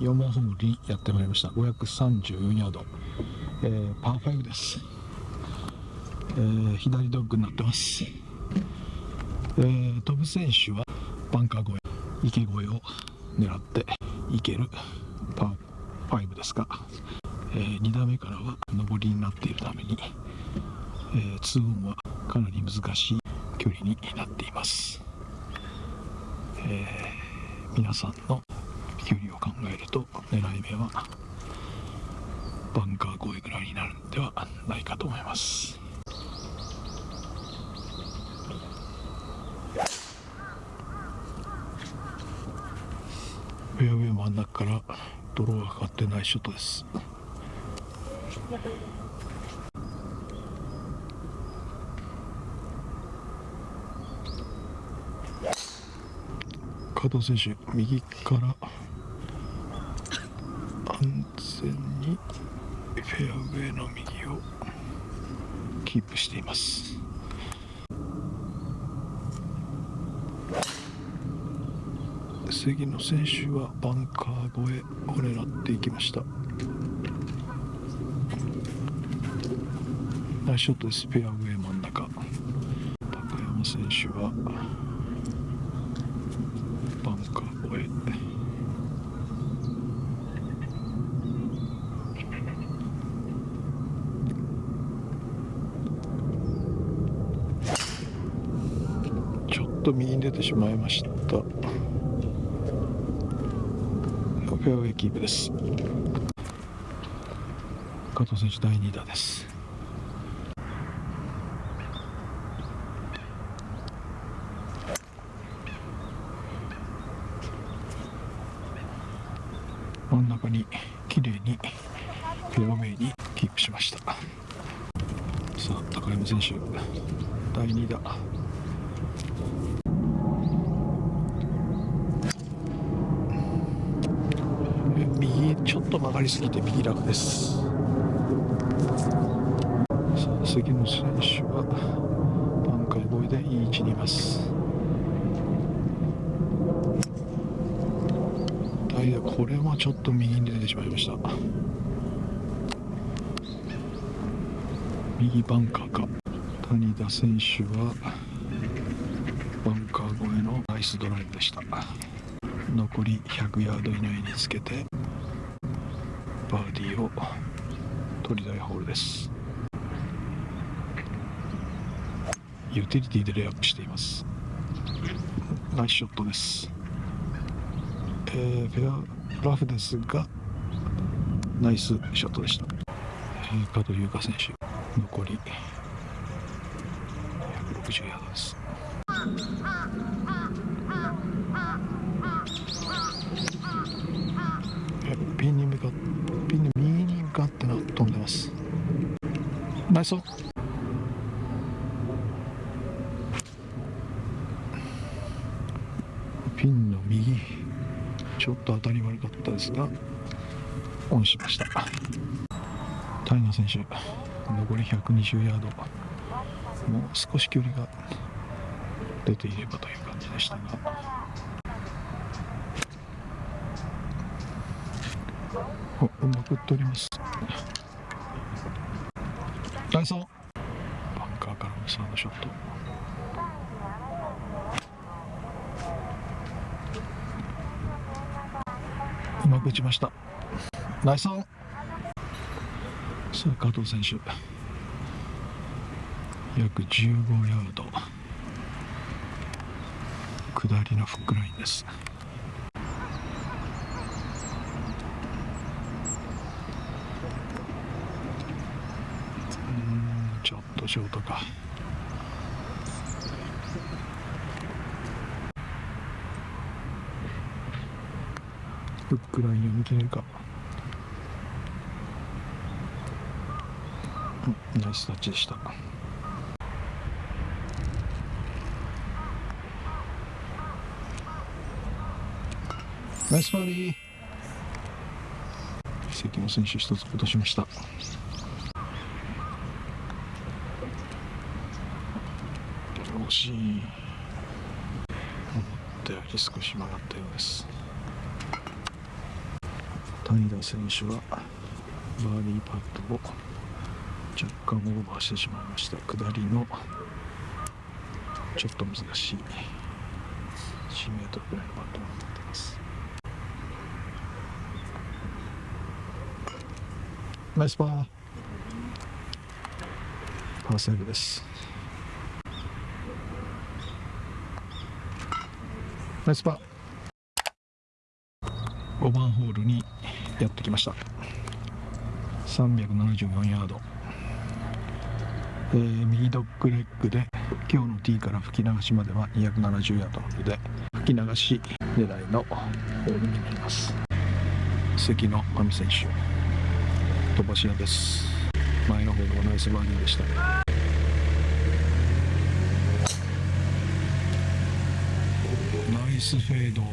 4番ホールにやってまいりました。534ヤード、えー、パー5です、えー、左ドッグになってます、えー、飛ぶ選手はバンカー越え池越えを狙っていけるパー5ですが、えー、2打目からは上りになっているために、えー、2オンはかなり難しい距離になっています、えー、皆さんの距離を考えると狙い目はバンカー越えぐらいになるんではないかと思います。フェアウェイ真ん中から泥がかかってないショットです。加藤選手右から安全にフェアウェイの右をキープしています。関野選手はバンカー越えを狙っていきました。ナイスショットですフェアウェイ真ん中。高山選手はバンカー越えちょっと右に出てしまいました。フェアウェイキープです。加藤選手第2打です。真ん中に綺麗にフェアウェイにキープしました。さあ高山選手第2打。右ちょっと曲がりすぎて右楽です。さあ杉野選手はバンカー越えでいい位置にいます。これはちょっと右に出てしまいました。右バンカーか。谷田選手はバンカー越えのナイスドライブでした。残り100ヤード以内につけてバーディーを取りたいホールです。ユーティリティでレイアップしています。ナイスショットです。えー、フェアラフですがナイスショットでした、えー、加藤優香選手残り160ヤードです。ピンに向かってピンの右に向かってな飛んでます。ナイスピンの右。ちょっと当たり悪かったですがオンしました。タイガー選手残り120ヤード。もう少し距離が出ていればという感じでしたが。おうまく取ります。ナイスバンカーからのサードショット。うまく打ちました。ナイスオンさあ加藤選手。約15ヤード。下りのフックラインです。うんちょっとショートか。フックラインを見切れるか。ナイスタッチでした。ナイスバーディー。関野選手一つ落としました。惜しい。思ったより少し曲がったようです。谷田選手はバーディーパットを若干オーバーしてしまいました。下りのちょっと難しい。1メートぐらいのパットになっていますナイスパーパーセーブです。ナイスパー。5番ホールにやってきました。374ヤード、えー、右ドッグレッグで今日のティーから吹き流しまでは270ヤードなので吹き流し狙いのホールになります。関野真美選手。飛ばし屋です。前のホールはナイスバーディーでしたナイスフェード。フ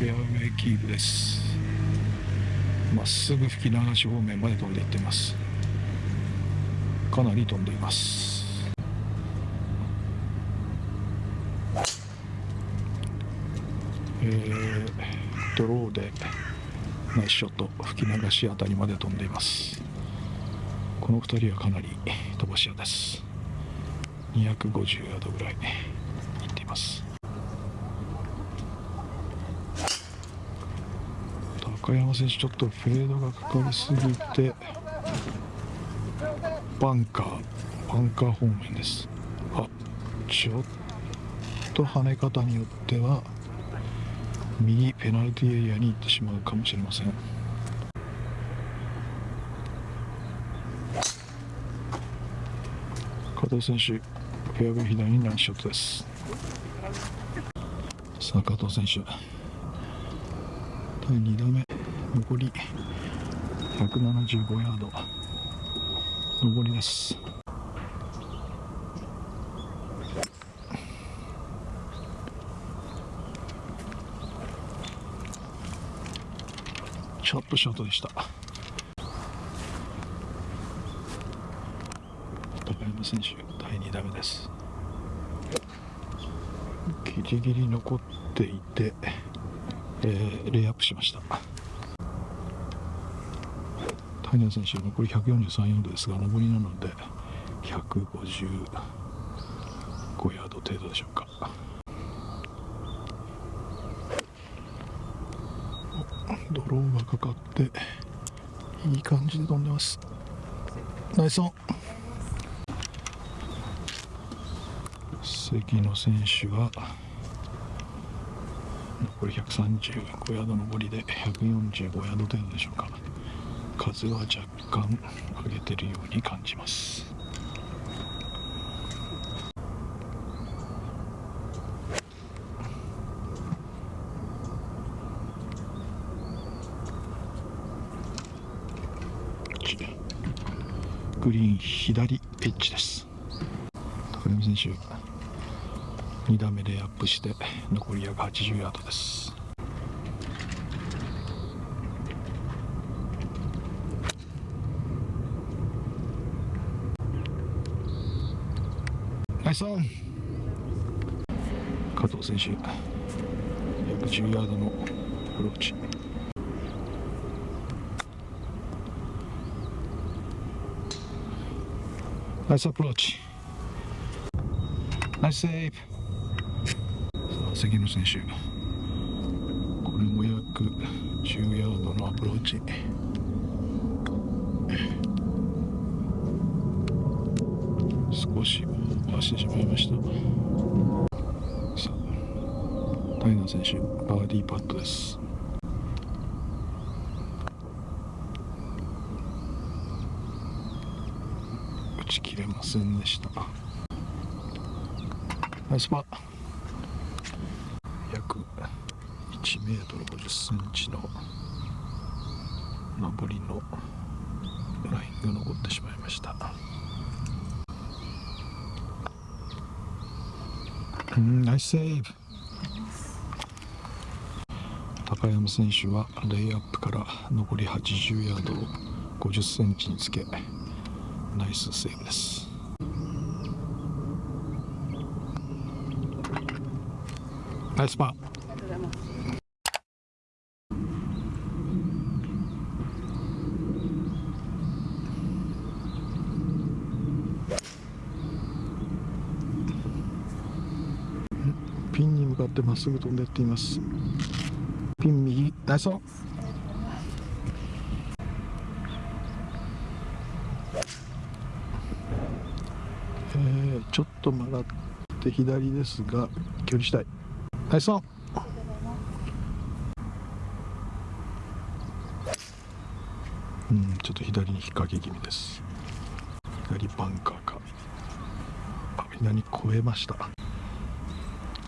ェアウェイキープです。まっすぐ吹き流し方面まで飛んでいっています。かなり飛んでいます。えー、ナイスショット吹き流しあたりまで飛んでいます。この2人はかなり飛ばし屋です。250ヤードぐらいいっています。高山選手ちょっとフェードがかかりすぎてバンカーバンカー方面です。あちょっと跳ね方によっては右ペナルティーエリアに行ってしまうかもしれません。加藤選手フェアウェイ左にナイスショットです。さあ加藤選手。第2打目。残り175ヤード。上りです。ょっとショートでした。高山選手第2打目です。ギリギリ残っていて、えー、レイアップしました。谷田選手残り143ヤードですが上りなので155ヤード程度でしょうか。ドローがかかっていい感じで飛んでます。ナイスオン。関野選手は残り135ヤード上りで145ヤード程度でしょうか。風は若干上げてるように感じます。グリーン左エッジです。高山選手2打目でアップして残り約80ヤードです。ナイスオン。加藤選手約10ヤードのアプローチ。ナイスアプローチナイスセーブさあ関野選手これも約10ヤードのアプローチ。少しオーバーしてしまいました。さあタイナー選手バーディーパットです打ち切れませんでした。ナイスパー。約1メートル50センチの上りのラインが残ってしまいました。うんナイスセーブ。高山選手はレイアップから残り80ヤードを50センチにつけナイスセーブです。ナイスパー。ピンに向かってまっすぐ飛んでっています。ピン右。ナイスちょっと曲がって左ですが距離したいナイスオンうんちょっと左に引っ掛け気味です。左バンカーか。あ左越えました。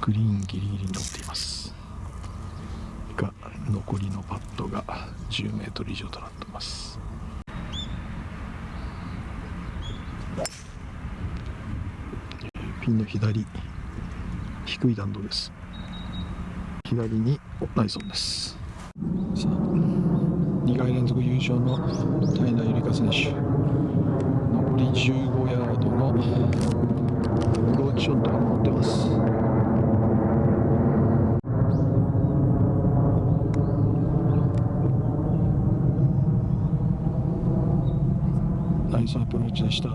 グリーンギリギリに乗っています。が残りのパットが10メートル以上となっています。ピンの左低い弾道です。左にナイソンです。さあ2回連続優勝の平ゆりか選手。残り15ヤードのアローチショットが持ってます。ナイスアプローチでした。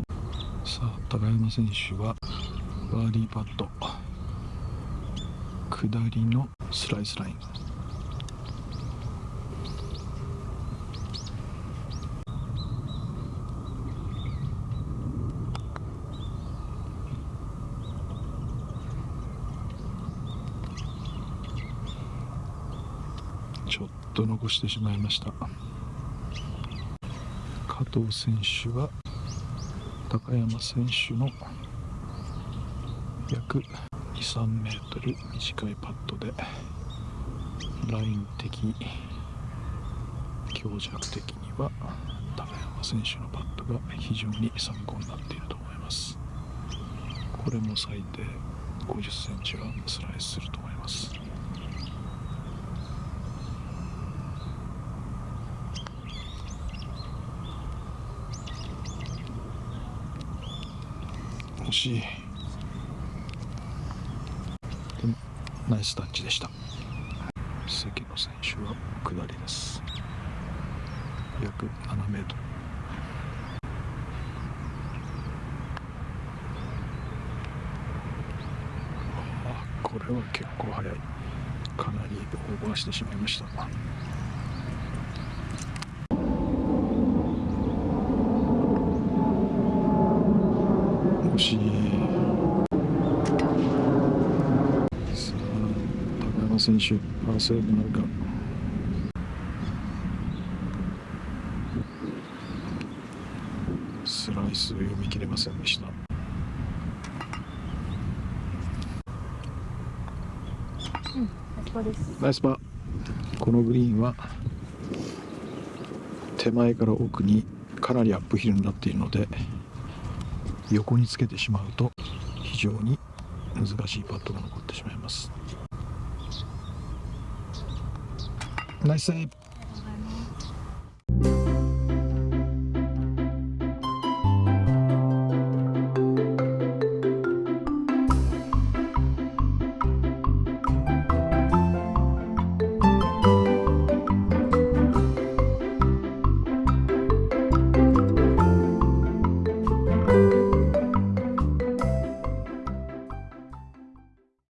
さあ高山選手はバーディーパット下りのスライスライン。ちょっと残してしまいました。加藤選手は高山選手の約23メートル短いパットでライン的に強弱的には高山選手のパットが非常に参考になっていると思います。これも最低50センチはスライスすると思います。惜しいでもナイスタッチでした。関野選手は下りです。約7メートル。あこれは結構速い。かなりオーバーしてしまいました惜しいさあ高山選手パーセーブなるか。スライスを読み切れませんでした。ナイスパー。このグリーンは手前から奥にかなりアップヒルになっているので横につけてしまうと非常に難しいパットが残ってしまいますナイスセーブ